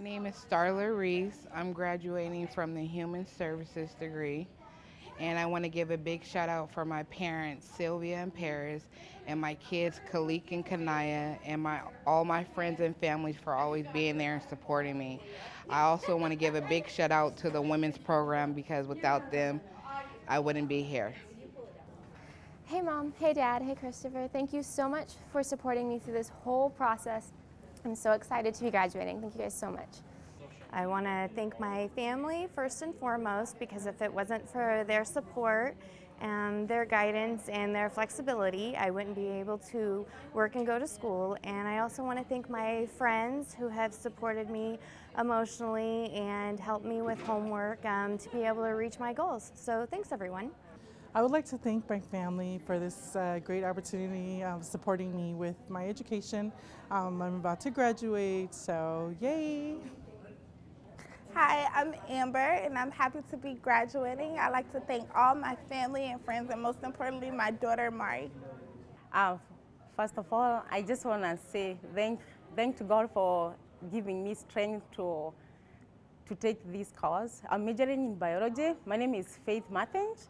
My name is Starla Reese. I'm graduating from the Human Services degree. And I want to give a big shout out for my parents, Sylvia and Paris, and my kids, Kalik and Kanaya, and my all my friends and families for always being there and supporting me. I also want to give a big shout out to the women's program because without them, I wouldn't be here. Hey mom, hey dad, hey Christopher. Thank you so much for supporting me through this whole process. I'm so excited to be graduating. Thank you guys so much. I want to thank my family first and foremost because if it wasn't for their support and their guidance and their flexibility, I wouldn't be able to work and go to school. And I also want to thank my friends who have supported me emotionally and helped me with homework um, to be able to reach my goals. So thanks everyone. I would like to thank my family for this uh, great opportunity of supporting me with my education. Um, I'm about to graduate, so yay! Hi, I'm Amber and I'm happy to be graduating. I'd like to thank all my family and friends and most importantly my daughter Mari. Uh, first of all, I just want to say thank, thank to God for giving me strength to, to take this course. I'm majoring in biology. My name is Faith Martins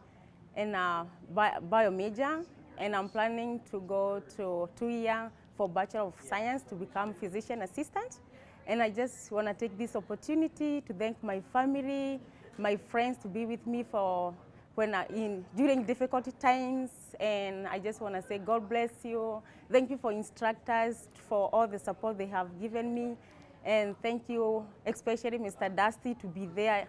and uh, bio, bio major and I'm planning to go to two year for Bachelor of Science to become physician assistant. And I just want to take this opportunity to thank my family, my friends to be with me for when I, in during difficult times. And I just want to say God bless you. Thank you for instructors for all the support they have given me. And thank you, especially Mr. Dusty, to be there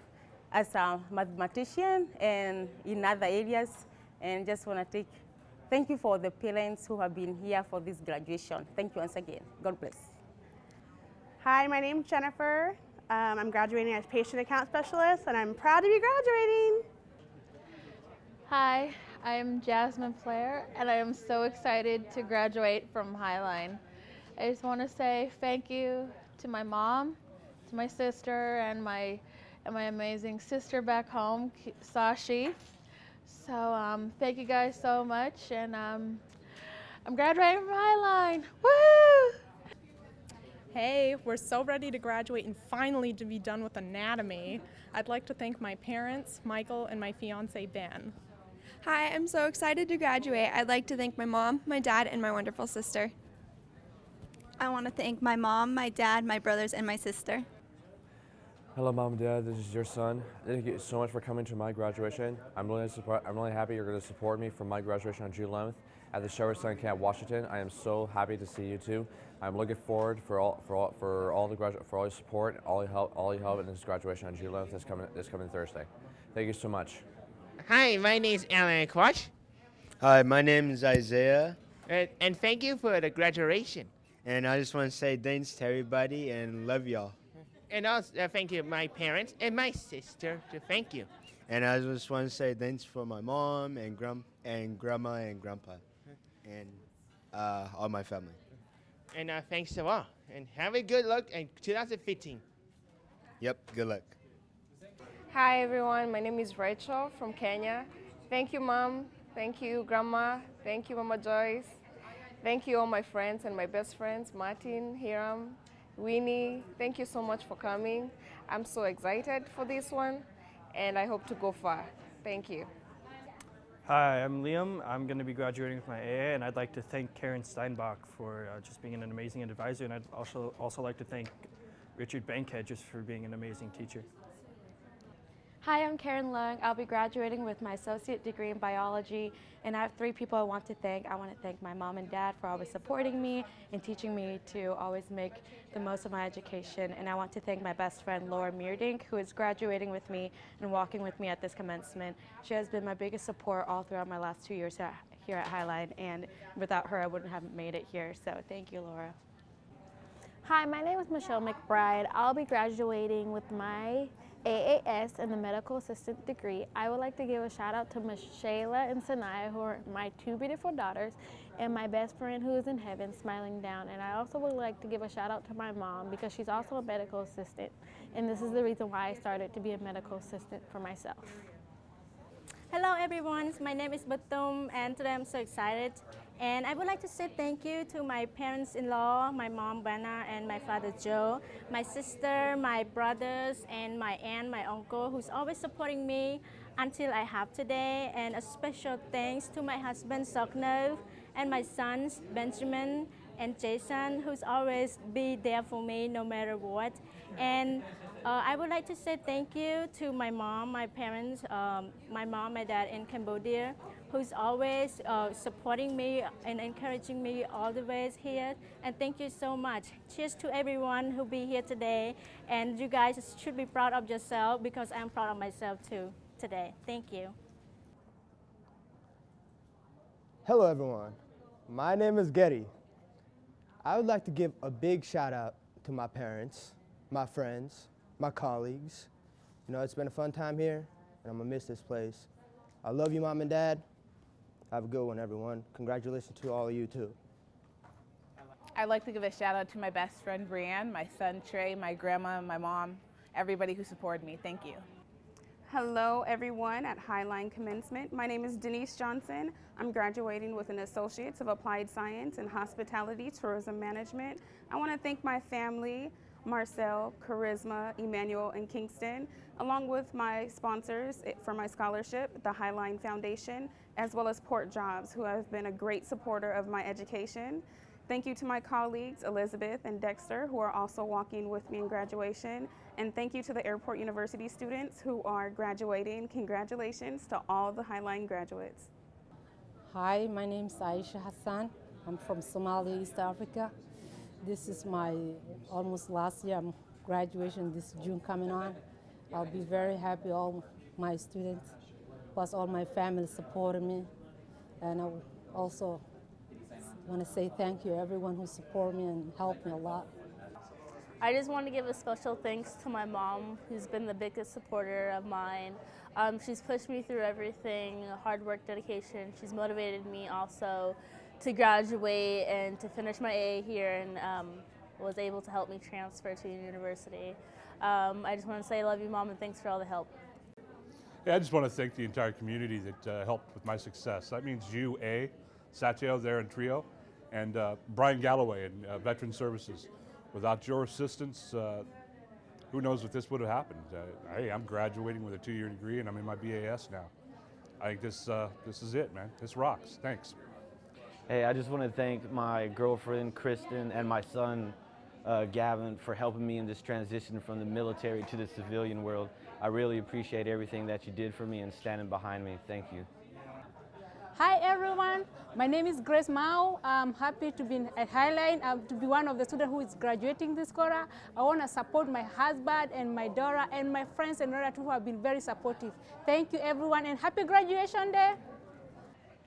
as a mathematician and in other areas. And just want to take, thank you for the parents who have been here for this graduation. Thank you once again. God bless. Hi, my name is Jennifer. Um, I'm graduating as patient account specialist and I'm proud to be graduating. Hi, I'm Jasmine Flair and I am so excited to graduate from Highline. I just want to say thank you to my mom, to my sister, and my and my amazing sister back home, Sashi. So um, thank you guys so much, and um, I'm graduating from Highline. Woo! Hey, we're so ready to graduate and finally to be done with anatomy. I'd like to thank my parents, Michael, and my fiance, Ben. Hi, I'm so excited to graduate. I'd like to thank my mom, my dad, and my wonderful sister. I want to thank my mom, my dad, my brothers, and my sister. Hello, mom and dad. This is your son. Thank you so much for coming to my graduation. I'm really support, I'm really happy you're going to support me for my graduation on June 11th at the Sherwood Sun Camp, Washington. I am so happy to see you too. I'm looking forward for all for all for all the gradu- for all your support, all your help, all your help in this graduation on June 11th this coming this coming Thursday. Thank you so much. Hi, my name is Alan Quach. Hi, my name is Isaiah. Uh, and thank you for the graduation. And I just want to say thanks to everybody and love y'all. And also uh, thank you my parents and my sister to thank you. And I just want to say thanks for my mom and grum and grandma and grandpa and uh, all my family. And uh, thanks to all. And have a good luck in 2015. Yep, good luck. Hi everyone, my name is Rachel from Kenya. Thank you mom, thank you grandma, thank you mama Joyce. Thank you all my friends and my best friends, Martin, Hiram, Winnie. Thank you so much for coming. I'm so excited for this one and I hope to go far. Thank you. Hi, I'm Liam. I'm going to be graduating with my AA, and I'd like to thank Karen Steinbach for uh, just being an amazing advisor, and I'd also also like to thank Richard Bankhead just for being an amazing teacher. Hi, I'm Karen Lung. I'll be graduating with my associate degree in biology, and I have three people I want to thank. I want to thank my mom and dad for always supporting me and teaching me to always make the most of my education. And I want to thank my best friend, Laura Meerdink, who is graduating with me and walking with me at this commencement. She has been my biggest support all throughout my last two years here at Highline, and without her, I wouldn't have made it here. So thank you, Laura. Hi, my name is Michelle McBride. I'll be graduating with my AAS and the medical assistant degree. I would like to give a shout out to Michelle and Sanaya, who are my two beautiful daughters, and my best friend who is in heaven smiling down. And I also would like to give a shout out to my mom because she's also a medical assistant. And this is the reason why I started to be a medical assistant for myself. Hello everyone, my name is Batum and today I'm so excited And I would like to say thank you to my parents-in-law, my mom, Brenna, and my father, Joe, my sister, my brothers, and my aunt, my uncle, who's always supporting me until I have today. And a special thanks to my husband, Soknov, and my sons, Benjamin and Jason, who's always be there for me no matter what. And uh, I would like to say thank you to my mom, my parents, um, my mom, my dad in Cambodia, who's always uh, supporting me and encouraging me all the ways here. And thank you so much. Cheers to everyone who be here today. And you guys should be proud of yourself because I'm proud of myself too today. Thank you. Hello everyone, my name is Getty. I would like to give a big shout out to my parents, my friends, my colleagues. You know, it's been a fun time here, and I'm gonna miss this place. I love you, mom and dad. Have a good one, everyone. Congratulations to all of you, too. I'd like to give a shout out to my best friend Brianne, my son Trey, my grandma, my mom, everybody who supported me. Thank you. Hello, everyone at Highline Commencement. My name is Denise Johnson. I'm graduating with an Associates of Applied Science in Hospitality Tourism Management. I want to thank my family, Marcel, Charisma, Emmanuel, and Kingston, along with my sponsors for my scholarship, the Highline Foundation, as well as Port Jobs, who have been a great supporter of my education. Thank you to my colleagues, Elizabeth and Dexter, who are also walking with me in graduation. And thank you to the Airport University students who are graduating. Congratulations to all the Highline graduates. Hi, my name is Aisha Hassan. I'm from Somalia, East Africa. This is my almost last year. Graduation this June coming on. I'll be very happy all my students, plus all my family supporting me. And I also want to say thank you everyone who support me and helped me a lot. I just want to give a special thanks to my mom, who's been the biggest supporter of mine. Um, she's pushed me through everything, hard work, dedication. She's motivated me also to graduate and to finish my AA here and um, was able to help me transfer to university. Um, I just want to say I love you, Mom, and thanks for all the help. Yeah, I just want to thank the entire community that uh, helped with my success. That means you, A, Satya there in Trio, and uh, Brian Galloway in uh, Veteran Services. Without your assistance, uh, who knows if this would have happened. Uh, hey, I'm graduating with a two-year degree and I'm in my BAS now. I think this, uh, this is it, man. This rocks. Thanks. Hey, I just want to thank my girlfriend, Kristen, and my son, uh, Gavin, for helping me in this transition from the military to the civilian world. I really appreciate everything that you did for me and standing behind me. Thank you. Hi everyone, my name is Grace Mao. I'm happy to be at Highline, um, to be one of the students who is graduating this quarter. I want to support my husband and my daughter and my friends and relatives who have been very supportive. Thank you everyone and happy graduation day.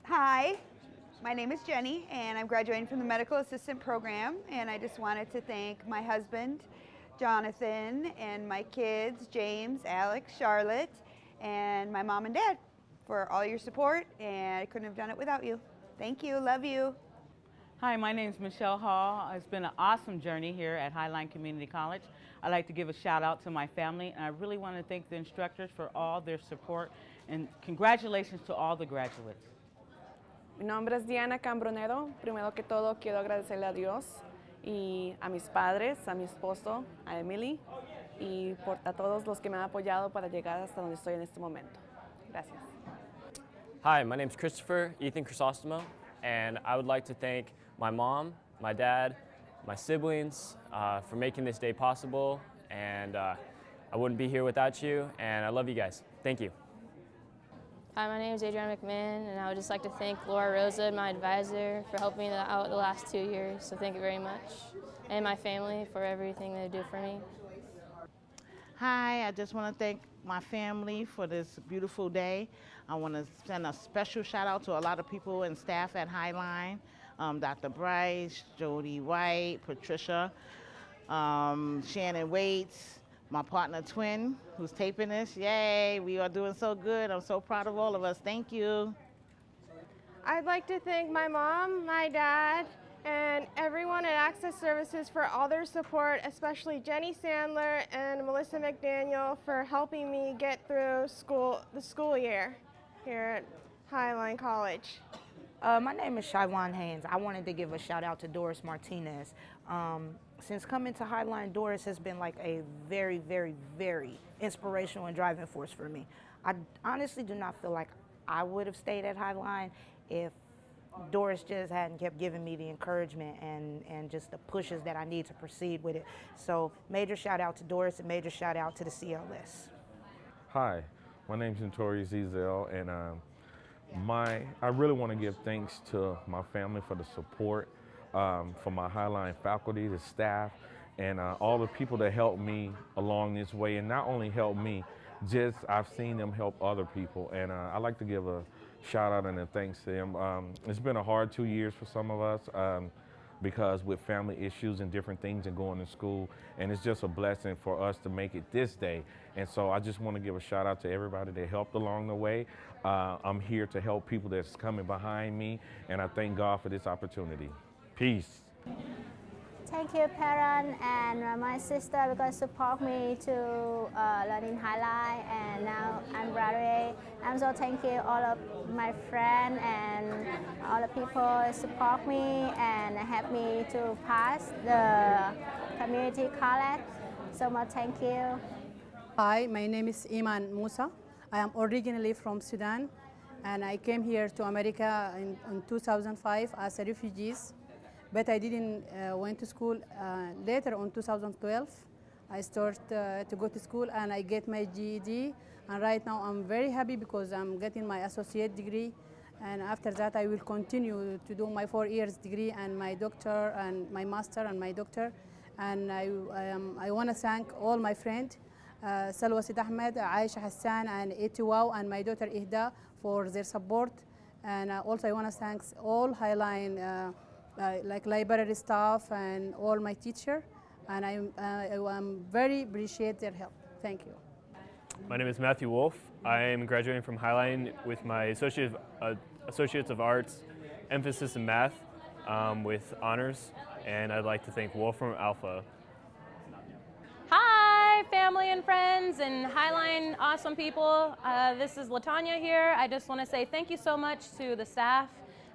Hi, my name is Jenny and I'm graduating from the medical assistant program and I just wanted to thank my husband, Jonathan, and my kids, James, Alex, Charlotte, and my mom and dad for all your support, and I couldn't have done it without you. Thank you. Love you. Hi, my name is Michelle Hall. It's been an awesome journey here at Highline Community College. I'd like to give a shout out to my family, and I really want to thank the instructors for all their support, and congratulations to all the graduates. Mi nombre es Diana Cambronero. Primero que todo, quiero agradecerle a Dios y a mis padres, a mi esposo, a Emily y por, a todos los que me han apoyado para llegar hasta donde estoy en este momento. Gracias. Hi, my name is Christopher Ethan Chrysostomo, and I would like to thank my mom, my dad, my siblings uh, for making this day possible, and uh, I wouldn't be here without you, and I love you guys. Thank you. Hi, my name is Adriana McMahon, and I would just like to thank Laura Rosa, my advisor, for helping me out the last two years, so thank you very much, and my family for everything they do for me. Hi, I just want to thank my family for this beautiful day. I want to send a special shout out to a lot of people and staff at Highline, um, Dr. Bryce, Jody White, Patricia, um, Shannon Waits, my partner Twin, who's taping this. Yay, we are doing so good. I'm so proud of all of us. Thank you. I'd like to thank my mom, my dad, and everyone at Access Services for all their support, especially Jenny Sandler and Melissa McDaniel for helping me get through school the school year here at Highline College. Uh, my name is Shywan Haynes. I wanted to give a shout out to Doris Martinez. Um, since coming to Highline, Doris has been like a very, very, very inspirational and driving force for me. I honestly do not feel like I would have stayed at Highline if Doris just hadn't kept giving me the encouragement and, and just the pushes that I need to proceed with it. So major shout out to Doris and major shout out to the CLS. Hi, my name is Notorious Ezel, and um, my I really want to give thanks to my family for the support, um, for my Highline faculty, the staff, and uh, all the people that helped me along this way, and not only helped me, just I've seen them help other people, and uh, I like to give a shout out and a thanks to them. Um, it's been a hard two years for some of us. Um, because with family issues and different things and going to school and it's just a blessing for us to make it this day and so i just want to give a shout out to everybody that helped along the way uh, i'm here to help people that's coming behind me and i thank god for this opportunity peace Thank you, parents and my sister because support me to uh, learn in Highlight and now I'm graduate. I'm so thank you all of my friends and all the people support me and help me to pass the community college. So much thank you. Hi, my name is Iman Musa. I am originally from Sudan and I came here to America in, in 2005 as a refugee but I didn't uh, went to school. Uh, later on 2012, I start uh, to go to school and I get my GED. And right now I'm very happy because I'm getting my associate degree. And after that, I will continue to do my four years degree and my doctor and my master and my doctor. And I, um, I want to thank all my friends, uh, Salwa Sid Ahmed, Aisha Hassan, and Etiwao, and my daughter Ihda for their support. And uh, also I want to thank all Highline uh, like library staff and all my teacher, and I, uh, I'm very appreciate their help. Thank you. My name is Matthew Wolf. I am graduating from Highline with my Associate of, uh, Associates of Arts, emphasis in math um, with honors, and I'd like to thank Wolfram Alpha. Hi, family and friends and Highline awesome people. Uh, this is Latanya here. I just want to say thank you so much to the staff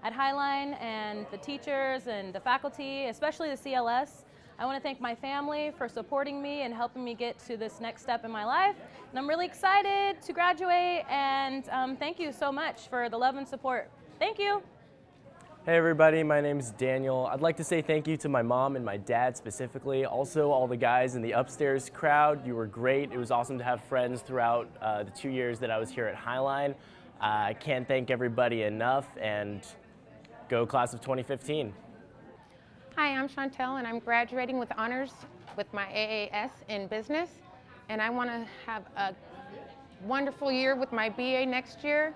at Highline and the teachers and the faculty, especially the CLS. I want to thank my family for supporting me and helping me get to this next step in my life. And I'm really excited to graduate and um, thank you so much for the love and support. Thank you. Hey everybody, my name is Daniel. I'd like to say thank you to my mom and my dad specifically. Also all the guys in the upstairs crowd. You were great. It was awesome to have friends throughout uh, the two years that I was here at Highline. Uh, I can't thank everybody enough and Go class of 2015. Hi, I'm Chantel and I'm graduating with honors with my AAS in business. And I want to have a wonderful year with my BA next year.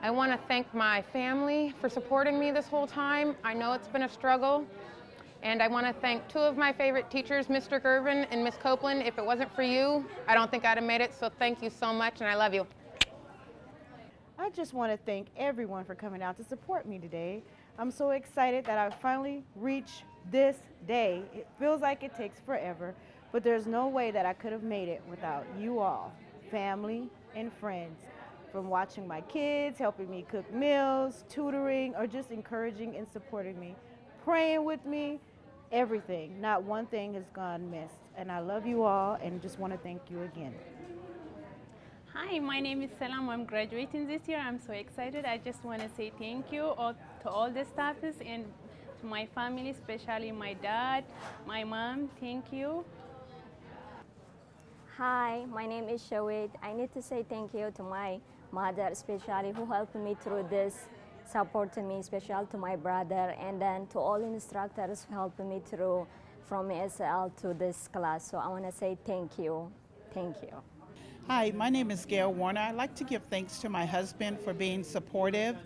I want to thank my family for supporting me this whole time. I know it's been a struggle. And I want to thank two of my favorite teachers, Mr. Gervin and Miss Copeland. If it wasn't for you, I don't think I'd have made it. So thank you so much and I love you. I just want to thank everyone for coming out to support me today. I'm so excited that I finally reached this day. It feels like it takes forever, but there's no way that I could have made it without you all, family and friends. From watching my kids, helping me cook meals, tutoring, or just encouraging and supporting me, praying with me, everything. Not one thing has gone missed. And I love you all and just want to thank you again. Hi, my name is Salam. I'm graduating this year. I'm so excited. I just want to say thank you all, to all the staffs and to my family, especially my dad, my mom. Thank you. Hi, my name is Shawit. I need to say thank you to my mother, especially who helped me through this, supported me, especially to my brother, and then to all instructors who helped me through from ESL to this class. So I want to say thank you. Thank you. Hi, my name is Gail Warner. I'd like to give thanks to my husband for being supportive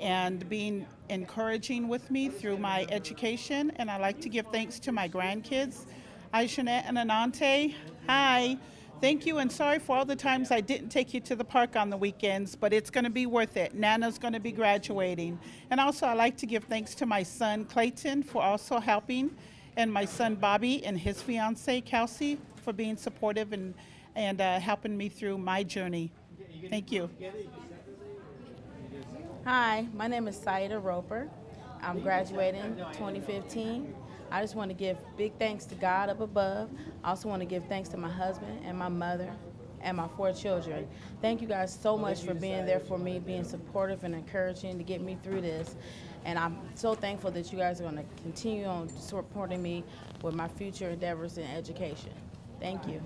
and being encouraging with me through my education. And I'd like to give thanks to my grandkids, Aishanet and Anante. Hi. Thank you and sorry for all the times I didn't take you to the park on the weekends, but it's going to be worth it. Nana's going to be graduating. And also I'd like to give thanks to my son Clayton for also helping and my son Bobby and his fiance Kelsey for being supportive and and uh, helping me through my journey. Thank you. Hi, my name is Saida Roper. I'm graduating 2015. I just want to give big thanks to God up above. I also want to give thanks to my husband and my mother and my four children. Thank you guys so much for being there for me, being supportive and encouraging to get me through this. And I'm so thankful that you guys are going to continue on supporting me with my future endeavors in education. Thank you.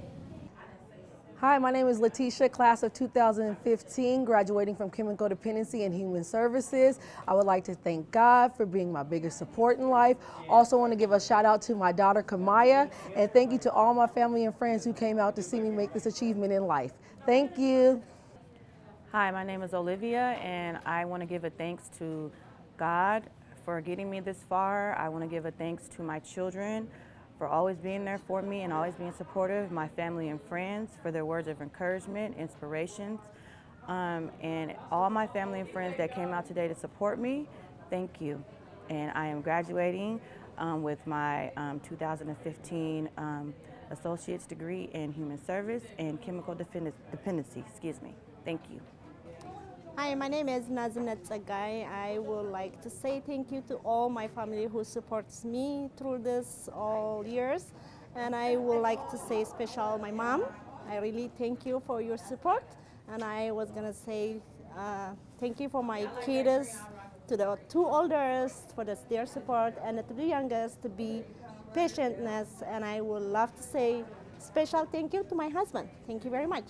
Hi, my name is Letitia, class of 2015, graduating from Chemical Dependency and Human Services. I would like to thank God for being my biggest support in life. Also want to give a shout out to my daughter Kamaya, and thank you to all my family and friends who came out to see me make this achievement in life. Thank you. Hi, my name is Olivia, and I want to give a thanks to God for getting me this far. I want to give a thanks to my children for always being there for me and always being supportive, my family and friends for their words of encouragement, inspirations, um, and all my family and friends that came out today to support me, thank you. And I am graduating um, with my um, 2015 um, associate's degree in human service and chemical dependency, excuse me. Thank you. Hi, my name is Nazina Tsagai. I would like to say thank you to all my family who supports me through this all years. And I would like to say special my mom. I really thank you for your support. And I was gonna say uh, thank you for my kids, to the two oldest for the, their support, and to the youngest to be patientness. And I would love to say special thank you to my husband. Thank you very much.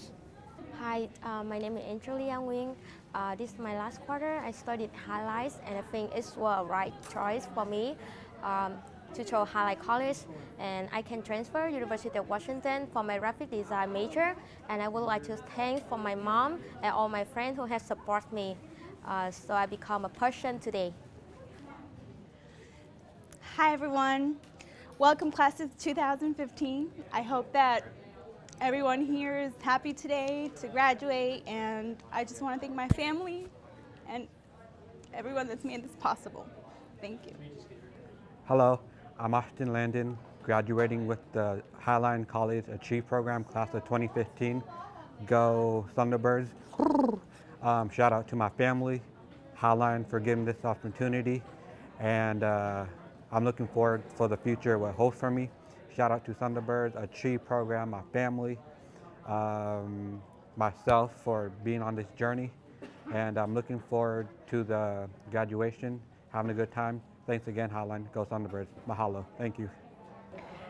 Hi, uh, my name is Angel Yang Wing. Uh, this is my last quarter. I studied highlights and I think it's the right choice for me um, to choose Highlight College and I can transfer University of Washington for my graphic design major and I would like to thank for my mom and all my friends who have supported me uh, so I become a person today. Hi everyone. Welcome class of 2015. I hope that everyone here is happy today to graduate and I just want to thank my family and everyone that's made this possible. Thank you. Hello, I'm Ashton Landon, graduating with the Highline College Achieve Program, class of 2015. Go Thunderbirds. Um, shout out to my family, Highline for giving this opportunity, and uh, I'm looking forward for the future what holds for me. Shout out to Thunderbirds, Achieve program, my family, um, myself for being on this journey. And I'm looking forward to the graduation, having a good time. Thanks again, Highline. Go Thunderbirds. Mahalo. Thank you.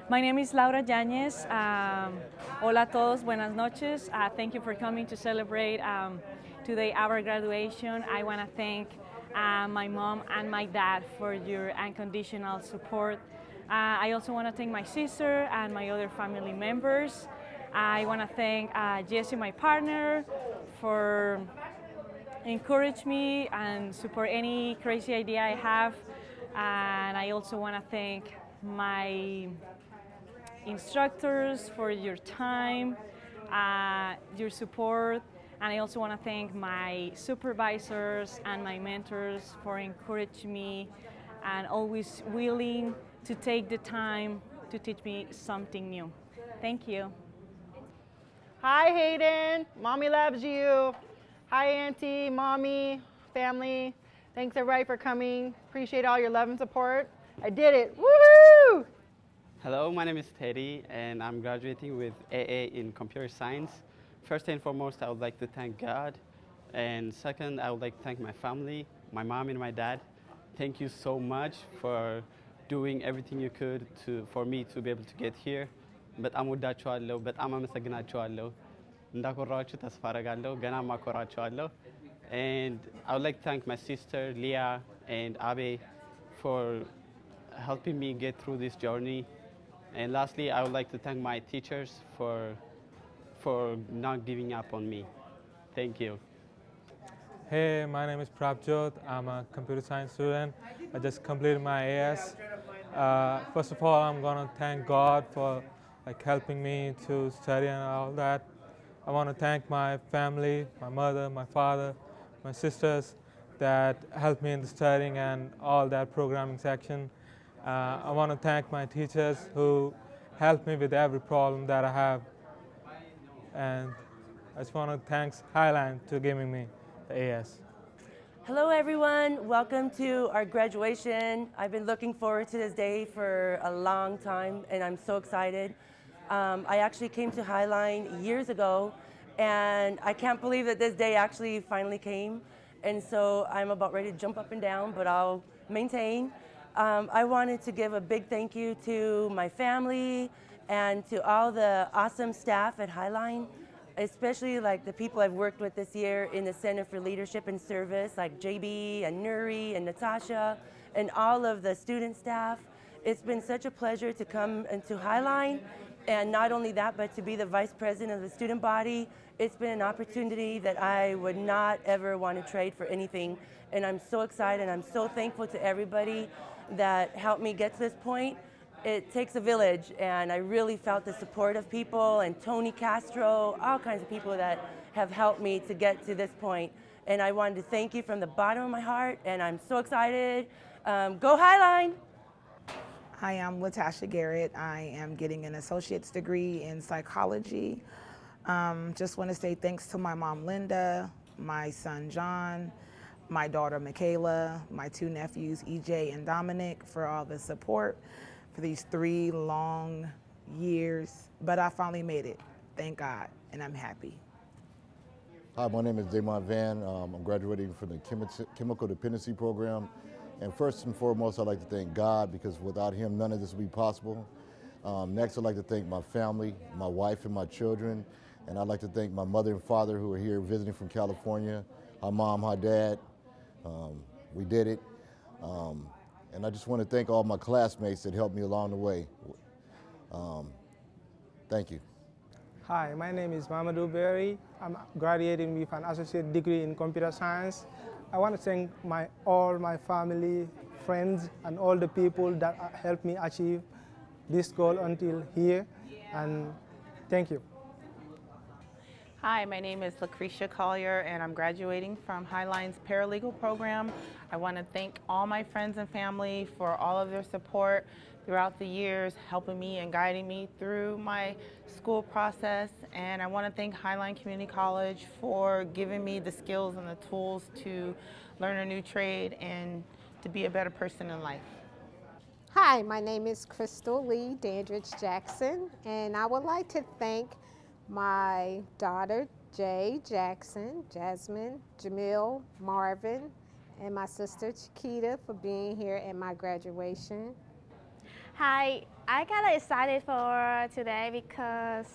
My name is Laura Yañez. Um, hola a todos, buenas noches. Uh, thank you for coming to celebrate um, today our graduation. I want to thank uh, my mom and my dad for your unconditional support uh, I also want to thank my sister and my other family members. I want to thank uh, Jesse, my partner, for encourage me and support any crazy idea I have. And I also want to thank my instructors for your time, uh, your support, and I also want to thank my supervisors and my mentors for encouraging me and always willing to take the time to teach me something new. Thank you. Hi, Hayden. Mommy loves you. Hi, Auntie, Mommy, family. Thanks, everybody, for coming. Appreciate all your love and support. I did it. Woohoo! Hello, my name is Teddy, and I'm graduating with AA in computer science. First and foremost, I would like to thank God. And second, I would like to thank my family, my mom and my dad. Thank you so much for doing everything you could to, for me to be able to get here በጣም ወዳችኋለሁ፣ በጣም አመሰግናችኋለሁ። እንዳኮራችሁ ተስፋ አረጋለሁ። ገና ማኮራችኋለሁ። And I would like to thank my sister Leah and Abe for helping me get through this journey. And lastly, I would like to thank my teachers for, for not giving up on me. Thank you. Hey, my name is Prabjot. I'm a computer science student. I just completed my AS uh, first of all, I'm going to thank God for like helping me to study and all that. I want to thank my family, my mother, my father, my sisters that helped me in the studying and all that programming section. Uh, I want to thank my teachers who helped me with every problem that I have. And I just want to thank Highland to giving me the AS. Hello, everyone. Welcome to our graduation. I've been looking forward to this day for a long time, and I'm so excited. Um, I actually came to Highline years ago, and I can't believe that this day actually finally came. And so I'm about ready to jump up and down, but I'll maintain. Um, I wanted to give a big thank you to my family and to all the awesome staff at Highline especially like the people I've worked with this year in the Center for Leadership and Service, like JB and Nuri and Natasha, and all of the student staff. It's been such a pleasure to come into Highline, and not only that, but to be the vice president of the student body. It's been an opportunity that I would not ever want to trade for anything, and I'm so excited. And I'm so thankful to everybody that helped me get to this point it takes a village, and I really felt the support of people and Tony Castro, all kinds of people that have helped me to get to this point. And I wanted to thank you from the bottom of my heart, and I'm so excited. Um, go Highline! Hi, I'm Latasha Garrett. I am getting an associate's degree in psychology. Um, just want to say thanks to my mom, Linda, my son, John, my daughter, Michaela, my two nephews, EJ and Dominic, for all the support these three long years, but I finally made it. Thank God, and I'm happy. Hi, my name is Damon Van. Um, I'm graduating from the Chemi Chemical Dependency Program. And first and foremost, I'd like to thank God because without Him, none of this would be possible. Um, next, I'd like to thank my family, my wife and my children. And I'd like to thank my mother and father who are here visiting from California. Hi, mom, hi, dad. Um, we did it. Um, and I just want to thank all my classmates that helped me along the way. Um, thank you. Hi, my name is Mamadou Berry. I'm graduating with an associate degree in computer science. I want to thank my, all my family, friends, and all the people that helped me achieve this goal until here. And thank you. Hi, my name is Lucretia Collier and I'm graduating from Highline's paralegal program. I want to thank all my friends and family for all of their support throughout the years, helping me and guiding me through my school process. And I want to thank Highline Community College for giving me the skills and the tools to learn a new trade and to be a better person in life. Hi, my name is Crystal Lee Dandridge Jackson, and I would like to thank my daughter, Jay Jackson, Jasmine, Jamil, Marvin, and my sister, Chiquita, for being here at my graduation. Hi, I got excited for today because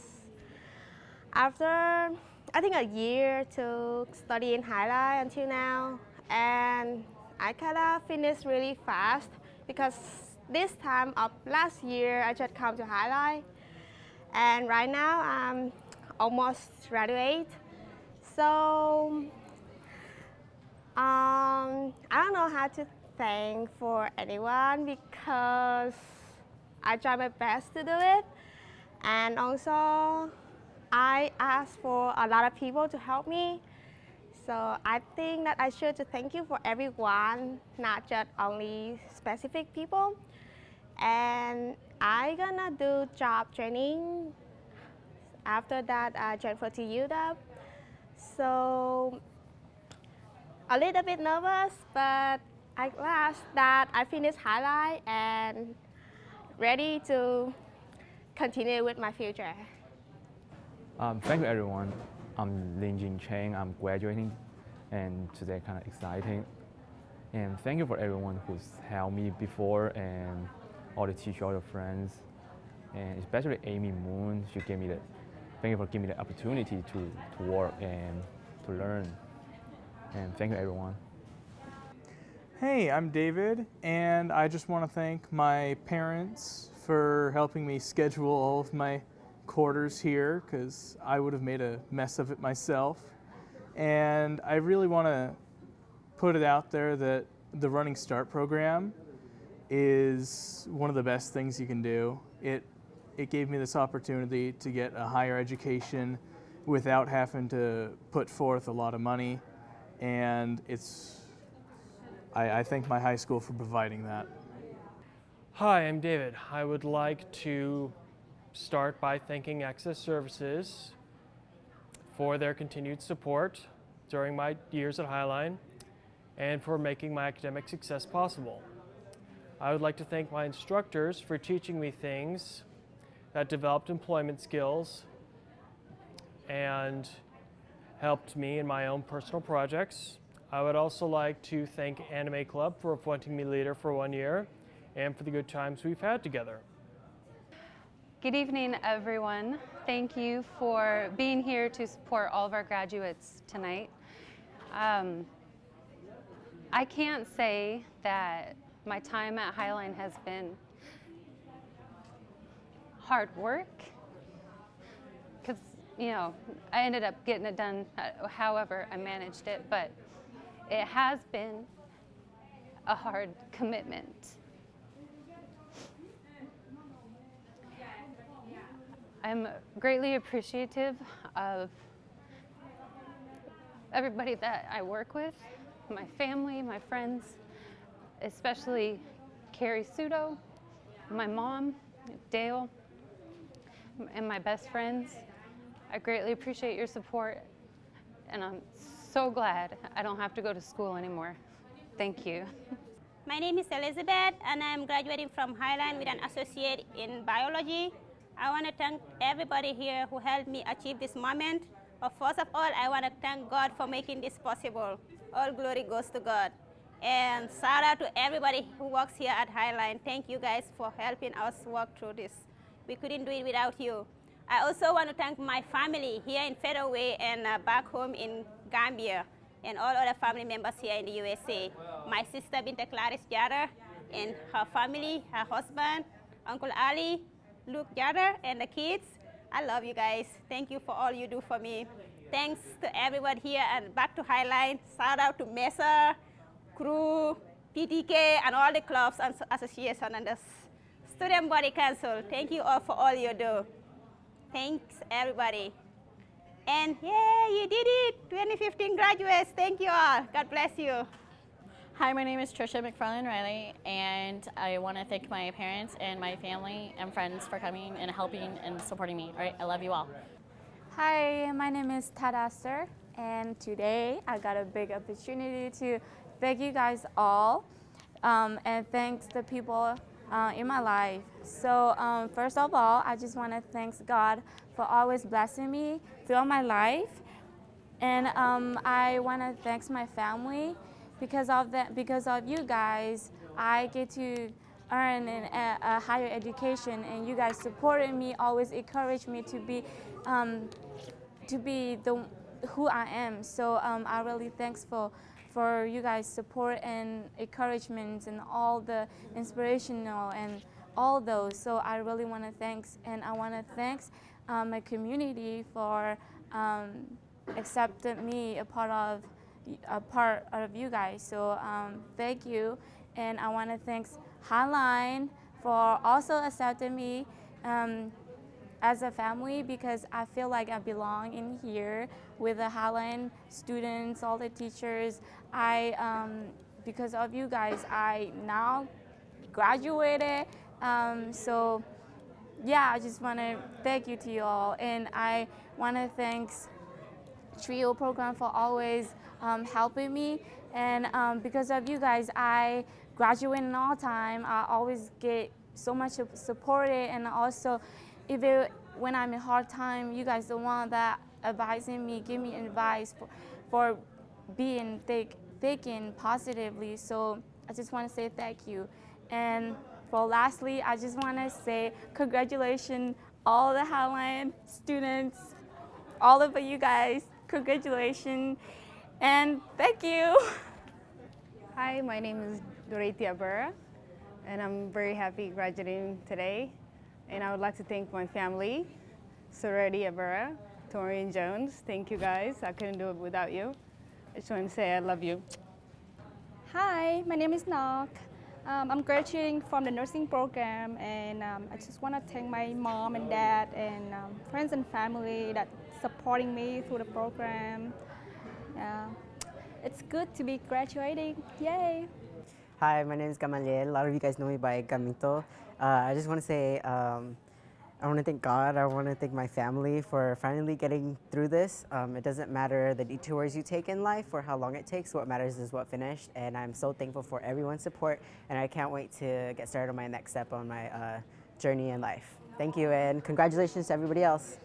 after, I think a year to study in Highline until now, and I kind of finished really fast because this time of last year, I just come to Highline. And right now, I'm almost graduate. So um, I don't know how to thank for anyone because I try my best to do it. And also, I ask for a lot of people to help me. So I think that I should to thank you for everyone, not just only specific people. And I gonna do job training after that, I joined for TUW. So a little bit nervous, but at last that I finished Highline and ready to continue with my future. Um, thank you everyone. I'm Lin Jin Cheng. I'm graduating and today kind of exciting. And thank you for everyone who's helped me before and all the teachers, all the friends, and especially Amy Moon. She gave me the thank you for giving me the opportunity to, to work and to learn. And thank you, everyone. Hey, I'm David, and I just want to thank my parents for helping me schedule all of my quarters here because I would have made a mess of it myself. And I really want to put it out there that the Running Start program is one of the best things you can do. It it gave me this opportunity to get a higher education without having to put forth a lot of money. And it's, I, I thank my high school for providing that. Hi, I'm David. I would like to start by thanking Access Services for their continued support during my years at Highline. and for making my academic success possible. I would like to thank my instructors for teaching me things that developed employment skills and helped me in my own personal projects. I would also like to thank Anime Club for appointing me leader for one year and for the good times we've had together. Good evening, everyone. Thank you for being here to support all of our graduates tonight. Um, I can't say that my time at Highline has been hard work because, you know, I ended up getting it done uh, however I managed it, but it has been a hard commitment. I'm greatly appreciative of everybody that I work with, my family, my friends, especially Carrie Sudo, my mom, Dale, and my best friends. I greatly appreciate your support, and I'm so glad I don't have to go to school anymore. Thank you. My name is Elizabeth, and I'm graduating from Highline with an associate in biology. I want to thank everybody here who helped me achieve this moment. But first of all, I want to thank God for making this possible. All glory goes to God. And shout out to everybody who works here at Highline. Thank you guys for helping us work through this. We couldn't do it without you. I also want to thank my family here in Federal Way and uh, back home in Gambia and all other family members here in the USA. My sister Binta Clarice Jara and her family, her husband, Uncle Ali, Luke Jara, and the kids. I love you guys. Thank you for all you do for me. Thanks to everyone here and back to Highline. Shout out to Mesa, crew, PTK, and all the clubs and associations and the Student Body Council. Thank you all for all you do. Thanks, everybody. And yeah, you did it. 2015 graduates. Thank you all. God bless you. Hi, my name is Trisha McFarland Riley, and I want to thank my parents and my family and friends for coming and helping and supporting me. All right, I love you all. Hi, my name is Tadaster, and today I got a big opportunity to thank you guys all, um, and thanks the people uh, in my life. So um, first of all, I just want to thank God for always blessing me throughout my life, and um, I want to thank my family because of that, because of you guys, I get to earn an, a, a, higher education, and you guys supported me, always encouraged me to be, um, to be the who I am. So um, I really thankful for you guys' support and encouragement and all the inspirational and all those. So I really want to thanks, and I want to thanks um, my community for um, accepting me a part of a part of you guys. So um, thank you. And I want to thank Highline for also accepting me um, as a family because I feel like I belong in here with the Highline students, all the teachers. I, um, because of you guys, I now graduated. Um, so yeah, I just want to thank you to you all. And I want to thank TRIO program for always um, helping me. And um, because of you guys, I graduate in all time. I always get so much supported and also if it, when I'm in hard time, you guys the one that advising me, give me advice for, for being thick, thinking positively. So I just want to say thank you. And for lastly, I just want to say congratulations all the Highline students, all of you guys, congratulations. And thank you. Hi, my name is Dorothy Abera, and I'm very happy graduating today. And I would like to thank my family, Sorority Abera, Torian Jones. Thank you guys. I couldn't do it without you. I just want to say I love you. Hi, my name is Nok. Um, I'm graduating from the nursing program, and um, I just want to thank my mom and dad and um, friends and family that supporting me through the program. Yeah. It's good to be graduating. Yay! Hi, my name is Gamaliel. A lot of you guys know me by Gamito. Uh, I just want to say um, I want to thank God. I want to thank my family for finally getting through this. Um, it doesn't matter the detours you take in life or how long it takes. What matters is what finished. And I'm so thankful for everyone's support. And I can't wait to get started on my next step on my uh, journey in life. Thank you, and congratulations to everybody else.